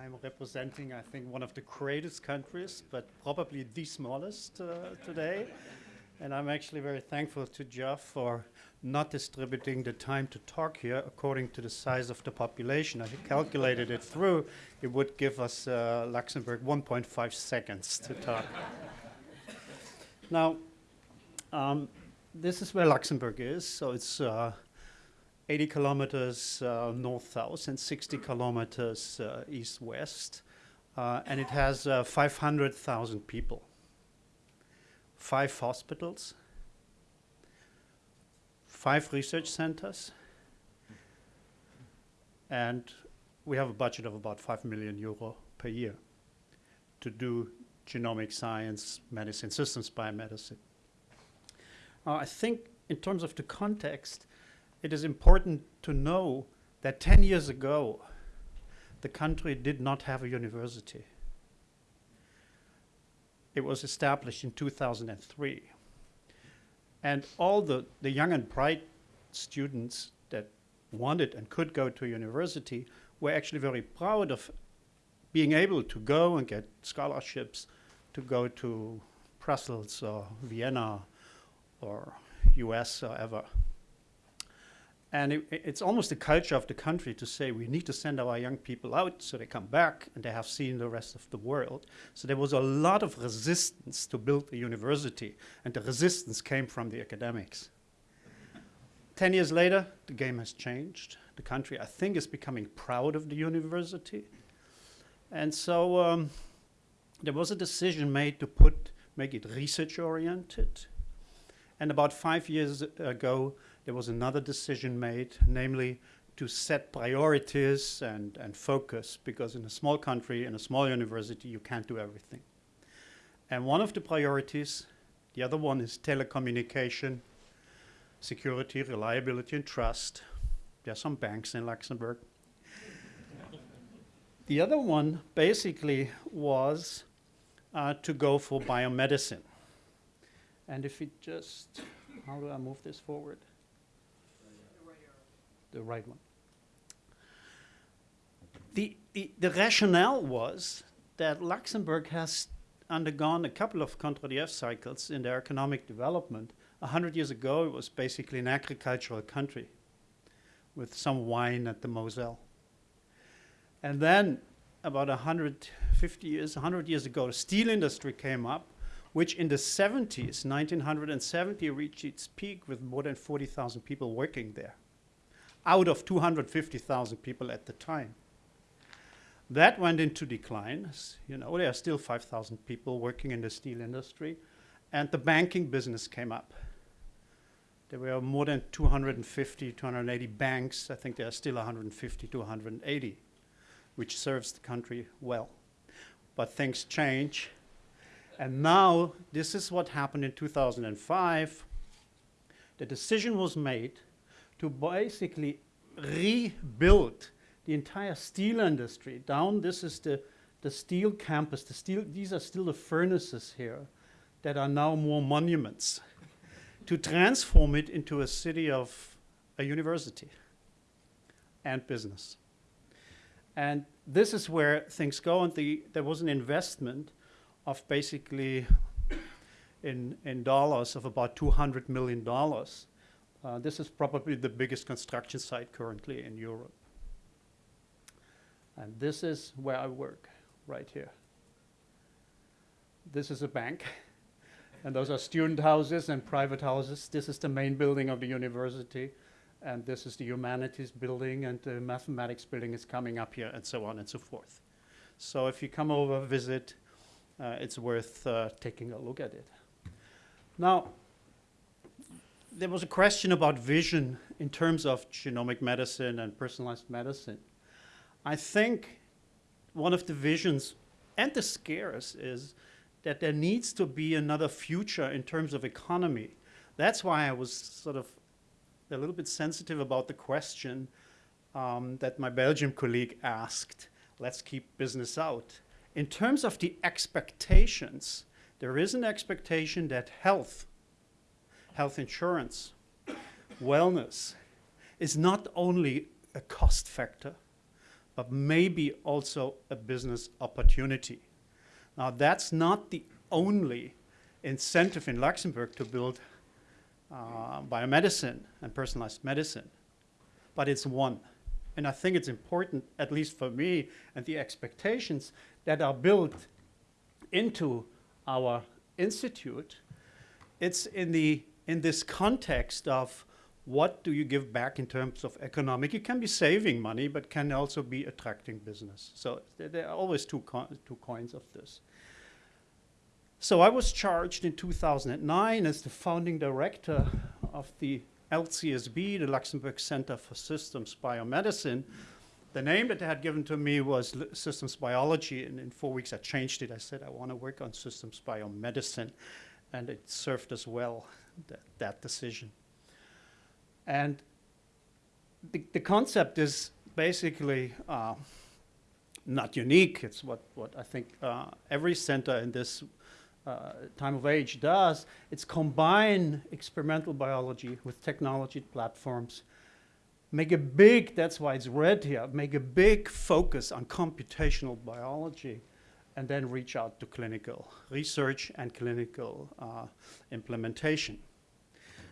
I'm representing, I think, one of the greatest countries, but probably the smallest uh, today. And I'm actually very thankful to Jeff for not distributing the time to talk here according to the size of the population. I calculated it through. It would give us uh, Luxembourg 1.5 seconds to talk. now, um, this is where Luxembourg is. So it's uh, 80 kilometers uh, north-south and 60 kilometers uh, east-west. Uh, and it has uh, 500,000 people, five hospitals, five research centers, and we have a budget of about 5 million euro per year to do genomic science, medicine, systems biomedicine. Uh, I think in terms of the context, it is important to know that 10 years ago, the country did not have a university. It was established in 2003. And all the, the young and bright students that wanted and could go to university were actually very proud of being able to go and get scholarships to go to Brussels or Vienna or US or ever. And it, it's almost the culture of the country to say we need to send our young people out so they come back and they have seen the rest of the world. So there was a lot of resistance to build a university, and the resistance came from the academics. Ten years later, the game has changed. The country, I think, is becoming proud of the university. And so um, there was a decision made to put, make it research oriented. And about five years ago, there was another decision made, namely to set priorities and, and focus, because in a small country, in a small university, you can't do everything. And one of the priorities, the other one is telecommunication, security, reliability, and trust. There are some banks in Luxembourg. the other one basically was uh, to go for biomedicine. And if it just, how do I move this forward? The right one. The, the, the rationale was that Luxembourg has undergone a couple of Kondratiev cycles in their economic development. A hundred years ago, it was basically an agricultural country with some wine at the Moselle. And then about 150 years, 100 years ago, the steel industry came up, which in the 70s, 1970, reached its peak with more than 40,000 people working there out of 250,000 people at the time. That went into decline. You know, there are still 5,000 people working in the steel industry, and the banking business came up. There were more than 250, 280 banks. I think there are still 150 to 180, which serves the country well. But things change. And now, this is what happened in 2005. The decision was made to basically rebuild the entire steel industry down. This is the, the steel campus. The steel, these are still the furnaces here that are now more monuments. to transform it into a city of a university and business. And this is where things go. And the, there was an investment of basically in, in dollars of about $200 million uh, this is probably the biggest construction site currently in Europe. And this is where I work, right here. This is a bank. and those are student houses and private houses. This is the main building of the university. And this is the humanities building and the mathematics building is coming up here and so on and so forth. So if you come over, visit, uh, it's worth uh, taking a look at it. Now, there was a question about vision in terms of genomic medicine and personalized medicine. I think one of the visions and the scares is that there needs to be another future in terms of economy. That's why I was sort of a little bit sensitive about the question um, that my Belgian colleague asked. Let's keep business out. In terms of the expectations, there is an expectation that health health insurance, wellness is not only a cost factor, but maybe also a business opportunity. Now, that's not the only incentive in Luxembourg to build uh, biomedicine and personalized medicine, but it's one. And I think it's important, at least for me, and the expectations that are built into our institute, it's in, the, in this context of what do you give back in terms of economic? You can be saving money, but can also be attracting business. So there are always two, co two coins of this. So I was charged in 2009 as the founding director of the LCSB, the Luxembourg Center for Systems Biomedicine. The name that they had given to me was L Systems Biology, and in four weeks I changed it. I said I want to work on Systems Biomedicine, and it served us well, that, that decision. And the, the concept is basically uh, not unique. It's what, what I think uh, every center in this uh, time of age does. It's combine experimental biology with technology platforms. Make a big, that's why it's red here, make a big focus on computational biology and then reach out to clinical research and clinical uh, implementation.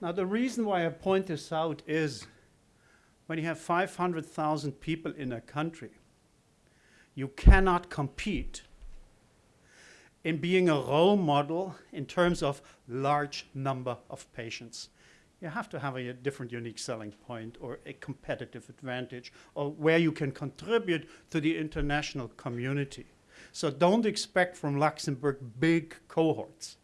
Now, the reason why I point this out is when you have 500,000 people in a country, you cannot compete in being a role model in terms of large number of patients. You have to have a different unique selling point or a competitive advantage or where you can contribute to the international community. So don't expect from Luxembourg big cohorts.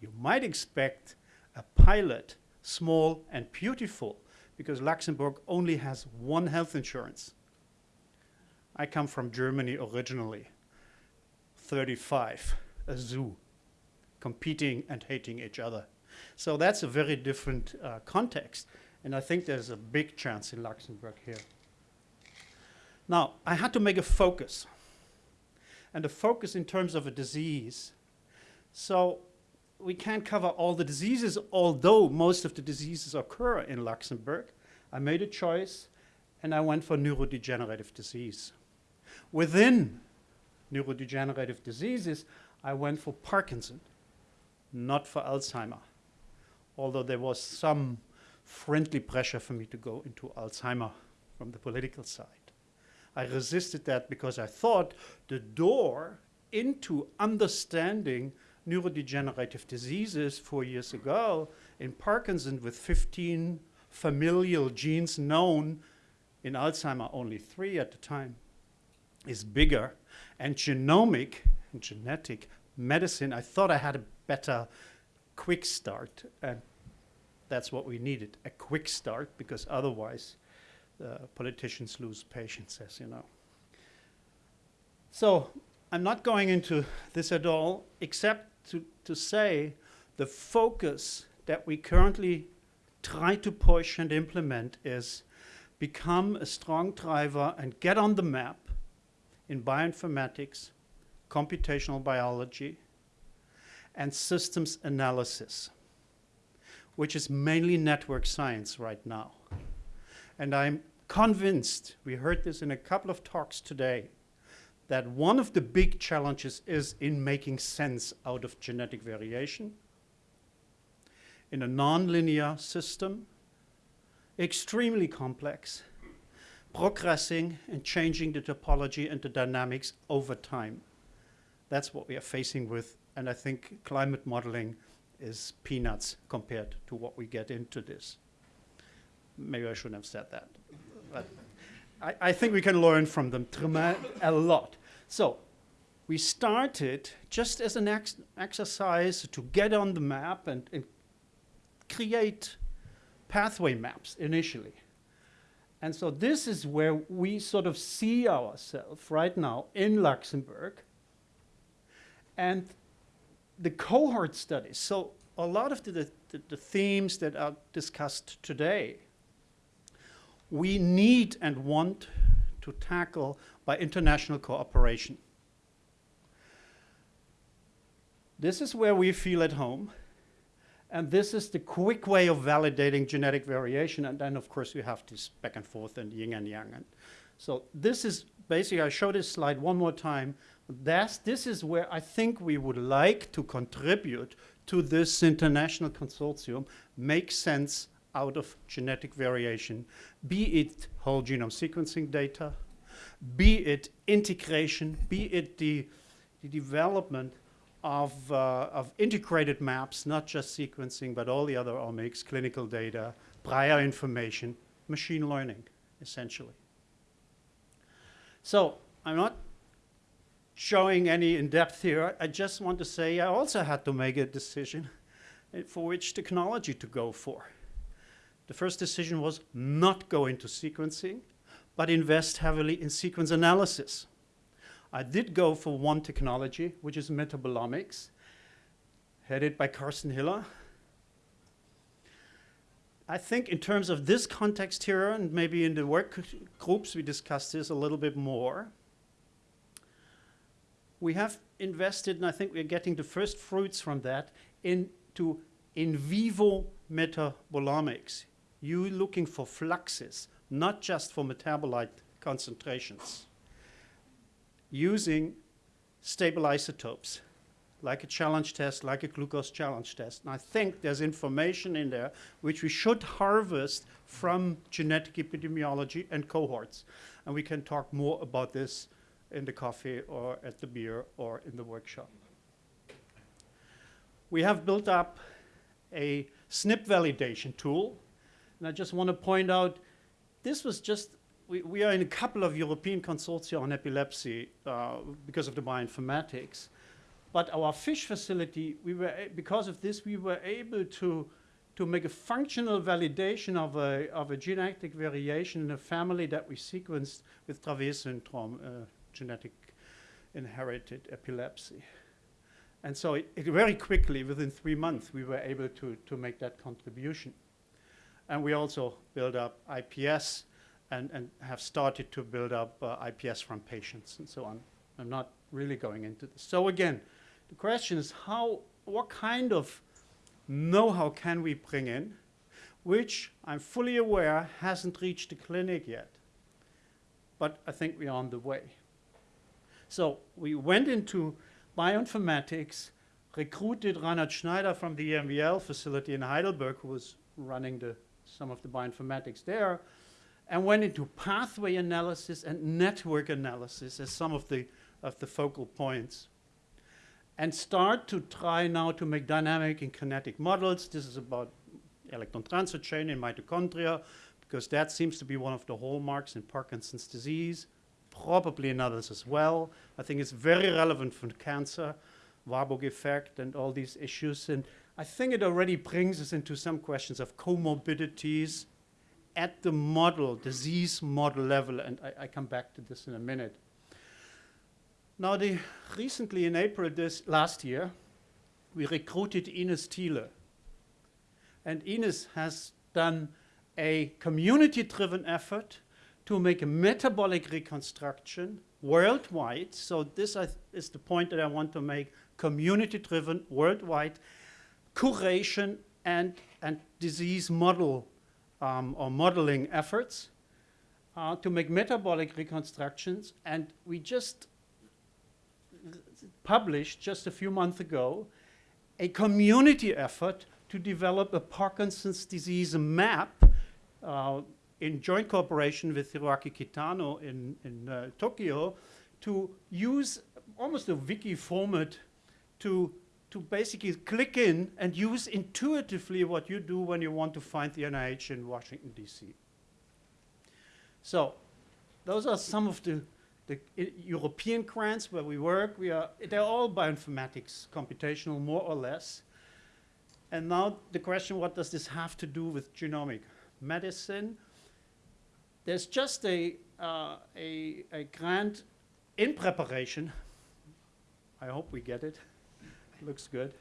You might expect a pilot, small and beautiful, because Luxembourg only has one health insurance. I come from Germany originally, 35, a zoo, competing and hating each other. So that's a very different uh, context, and I think there's a big chance in Luxembourg here. Now, I had to make a focus, and a focus in terms of a disease. So we can't cover all the diseases, although most of the diseases occur in Luxembourg. I made a choice and I went for neurodegenerative disease. Within neurodegenerative diseases, I went for Parkinson, not for Alzheimer, although there was some friendly pressure for me to go into Alzheimer from the political side. I resisted that because I thought the door into understanding neurodegenerative diseases four years ago in Parkinson with 15 familial genes known, in Alzheimer only three at the time, is bigger. And genomic and genetic medicine, I thought I had a better quick start. And that's what we needed, a quick start, because otherwise uh, politicians lose patience, as you know. So I'm not going into this at all, except to, to say the focus that we currently try to push and implement is become a strong driver and get on the map in bioinformatics, computational biology, and systems analysis, which is mainly network science right now. And I'm convinced, we heard this in a couple of talks today, that one of the big challenges is in making sense out of genetic variation in a nonlinear system, extremely complex, progressing and changing the topology and the dynamics over time. That's what we are facing with, and I think climate modeling is peanuts compared to what we get into this. Maybe I shouldn't have said that. But I, I think we can learn from them a lot. So we started just as an ex exercise to get on the map and, and create pathway maps initially. And so this is where we sort of see ourselves right now in Luxembourg. And the cohort studies, so a lot of the, the, the, themes that are discussed today we need and want to tackle by international cooperation. This is where we feel at home. And this is the quick way of validating genetic variation. And then, of course, we have this back and forth and yin and yang. And So this is basically, I show this slide one more time. That's, this is where I think we would like to contribute to this international consortium, make sense out of genetic variation, be it whole genome sequencing data, be it integration, be it the, the development of, uh, of integrated maps, not just sequencing, but all the other omics, clinical data, prior information, machine learning, essentially. So I'm not showing any in depth here. I just want to say I also had to make a decision for which technology to go for. The first decision was not go into sequencing, but invest heavily in sequence analysis. I did go for one technology, which is metabolomics, headed by Karsten Hiller. I think in terms of this context here, and maybe in the work groups we discussed this a little bit more, we have invested, and I think we're getting the first fruits from that, into in vivo metabolomics. You looking for fluxes, not just for metabolite concentrations, using stable isotopes, like a challenge test, like a glucose challenge test. And I think there's information in there which we should harvest from genetic epidemiology and cohorts. And we can talk more about this in the coffee or at the beer or in the workshop. We have built up a SNP validation tool. And I just want to point out, this was just, we, we are in a couple of European consortia on epilepsy uh, because of the bioinformatics. But our FISH facility, we were, because of this, we were able to, to make a functional validation of a, of a genetic variation in a family that we sequenced with Dravet syndrome, uh, genetic inherited epilepsy. And so it, it very quickly, within three months, we were able to, to make that contribution. And we also build up IPS and, and have started to build up uh, IPS from patients and so on. I'm not really going into this. So again, the question is how, what kind of know-how can we bring in, which I'm fully aware hasn't reached the clinic yet. But I think we're on the way. So we went into bioinformatics, recruited Reinhard Schneider from the EMBL facility in Heidelberg, who was running the, some of the bioinformatics there, and went into pathway analysis and network analysis as some of the, of the focal points and start to try now to make dynamic and kinetic models. This is about electron transfer chain in mitochondria, because that seems to be one of the hallmarks in Parkinson's disease, probably in others as well. I think it's very relevant for cancer, Warburg effect and all these issues. And I think it already brings us into some questions of comorbidities at the model, disease model level, and I, I come back to this in a minute. Now, the, recently in April this last year, we recruited Ines Thiele. And Ines has done a community-driven effort to make a metabolic reconstruction worldwide. So this is the point that I want to make, community-driven, worldwide, curation and, and disease model um, or modeling efforts uh, to make metabolic reconstructions. And we just published just a few months ago a community effort to develop a Parkinson's disease map uh, in joint cooperation with Hiroaki Kitano in, in uh, Tokyo to use almost a wiki format to, to basically click in and use intuitively what you do when you want to find the NIH in Washington, D.C. So those are some of the the European grants where we work, we are, they're all bioinformatics, computational more or less. And now the question, what does this have to do with genomic medicine? There's just a, uh, a, a grant in preparation. I hope we get it. Looks good.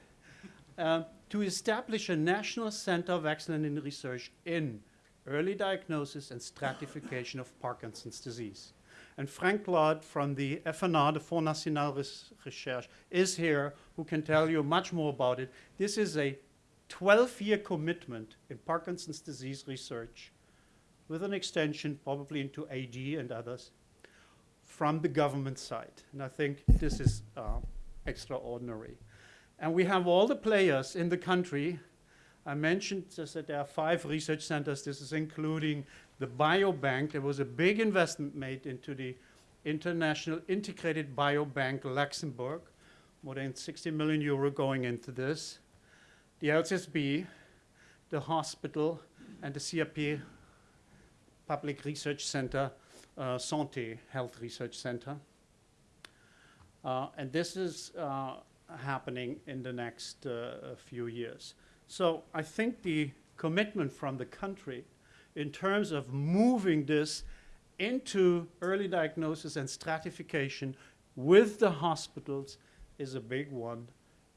Um, to establish a national center of excellence in research in early diagnosis and stratification of Parkinson's disease. And Frank Glod from the FNR, the Fonds National Recherche, is here who can tell you much more about it. This is a 12-year commitment in Parkinson's disease research with an extension probably into AD and others from the government side. And I think this is uh, extraordinary. And we have all the players in the country. I mentioned just that there are five research centers. This is including the biobank. There was a big investment made into the International Integrated Biobank Luxembourg, more than 60 million euro going into this. The LCSB, the hospital, and the CRP Public Research Center, uh, Santé Health Research Center. Uh, and this is uh, happening in the next uh, few years. So I think the commitment from the country in terms of moving this into early diagnosis and stratification with the hospitals is a big one.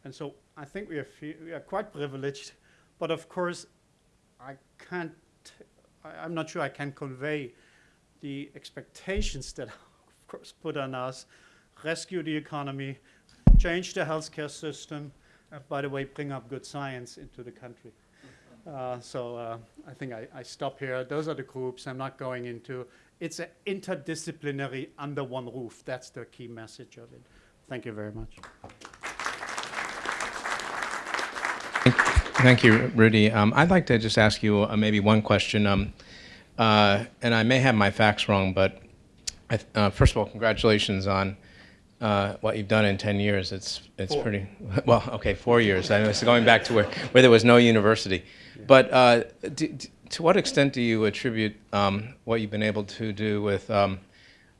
And so I think we are, we are quite privileged, but of course I can't, I, I'm not sure I can convey the expectations that of course put on us, rescue the economy, change the healthcare system, and by the way, bring up good science into the country. Uh, so uh, I think I, I, stop here. Those are the groups I'm not going into. It's an interdisciplinary under one roof. That's the key message of it. Thank you very much. Thank you, Rudi. Um, I'd like to just ask you uh, maybe one question. Um, uh, and I may have my facts wrong, but uh, first of all, congratulations on uh, what you've done in 10 years. It's, it's four. pretty, well, okay, four years. I was going back to where, where there was no university. Yeah. But uh, to what extent do you attribute um, what you've been able to do with um,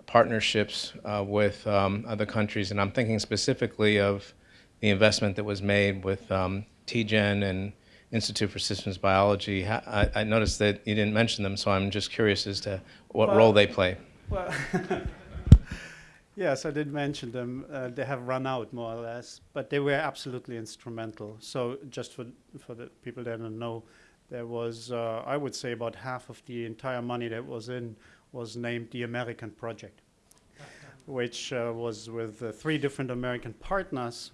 partnerships uh, with um, other countries? And I'm thinking specifically of the investment that was made with um, TGen and Institute for Systems Biology. I, I, noticed that you didn't mention them, so I'm just curious as to what well, role they play. Well, yes, I did mention them. Uh, they have run out more or less, but they were absolutely instrumental. So just for, for the people that don't know, there was, uh, I would say about half of the entire money that was in was named the American Project, which uh, was with uh, three different American partners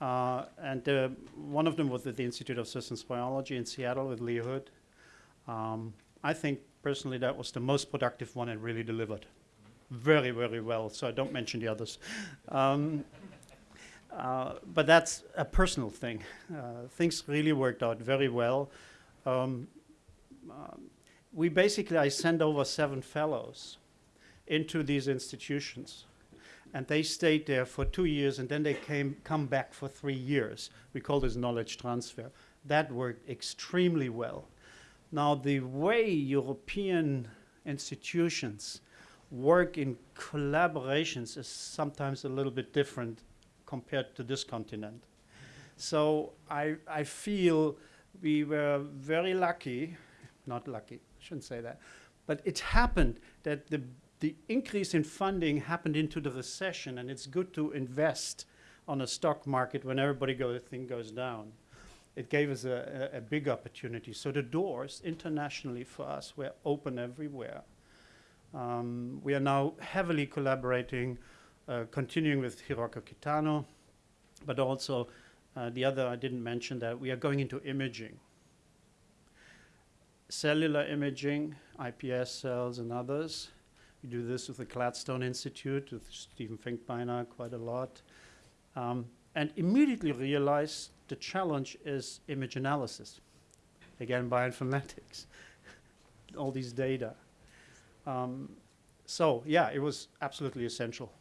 uh, and uh, one of them was at the Institute of Systems Biology in Seattle with Lee Hood. Um, I think personally that was the most productive one and really delivered very, very well. So I don't mention the others. Um, uh, but that's a personal thing. Uh, things really worked out very well. Um, um, we basically, I sent over seven fellows into these institutions and they stayed there for two years and then they came come back for three years. We call this knowledge transfer. That worked extremely well. Now the way European institutions work in collaborations is sometimes a little bit different compared to this continent. So I, I feel we were very lucky, not lucky, I shouldn't say that, but it happened that the the increase in funding happened into the recession, and it's good to invest on a stock market when everybody goes, thing goes down. It gave us a, a, a, big opportunity. So the doors internationally for us were open everywhere. Um, we are now heavily collaborating, uh, continuing with Hiroaki Kitano, but also uh, the other, I didn't mention that, we are going into imaging. Cellular imaging, iPS cells and others, we do this with the Gladstone Institute, with Steven Finkbeiner quite a lot. Um, and immediately realize the challenge is image analysis. Again, bioinformatics, all these data. Um, so yeah, it was absolutely essential.